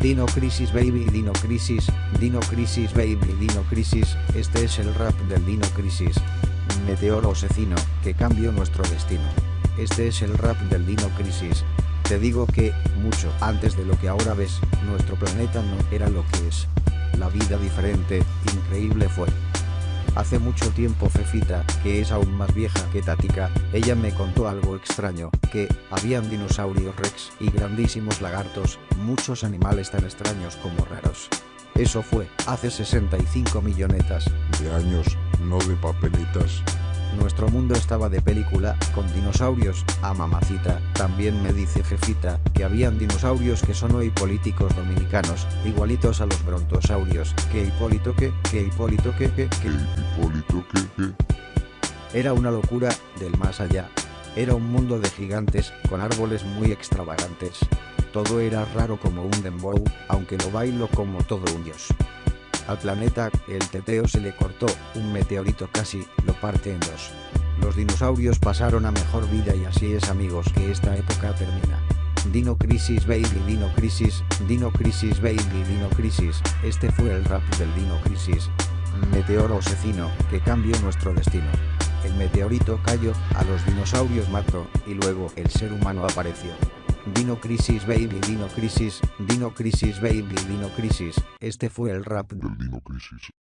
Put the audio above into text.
Dino Crisis Baby Dino Crisis, Dino Crisis Baby Dino Crisis, este es el rap del Dino Crisis. Meteoro asesino, que cambió nuestro destino. Este es el rap del Dino Crisis. Te digo que, mucho antes de lo que ahora ves, nuestro planeta no era lo que es. La vida diferente, increíble fue. Hace mucho tiempo Fefita, que es aún más vieja que Tatica, ella me contó algo extraño, que habían dinosaurios rex y grandísimos lagartos, muchos animales tan extraños como raros. Eso fue, hace 65 millonetas. De años, no de papeletas. Nuestro mundo estaba de película, con dinosaurios, a mamacita, también me dice Jefita, que habían dinosaurios que son hoy políticos dominicanos, igualitos a los brontosaurios, que Hipólito que, que Hipólito que, que, que... Que Hipólito que, que... Era una locura, del más allá. Era un mundo de gigantes, con árboles muy extravagantes. Todo era raro como un dembow, aunque lo bailo como todo un dios. Al planeta, el teteo se le cortó, un meteorito casi, lo parte en dos. Los dinosaurios pasaron a mejor vida y así es amigos que esta época termina. Dino Crisis Baby Dino Crisis, Dino Crisis Baby Dino Crisis, este fue el rap del Dino Crisis. Meteoro asesino, que cambió nuestro destino. El meteorito cayó, a los dinosaurios mató, y luego el ser humano apareció. Dino Crisis Baby Dino Crisis, Dino Crisis Baby Dino Crisis, este fue el rap Del Dino Crisis.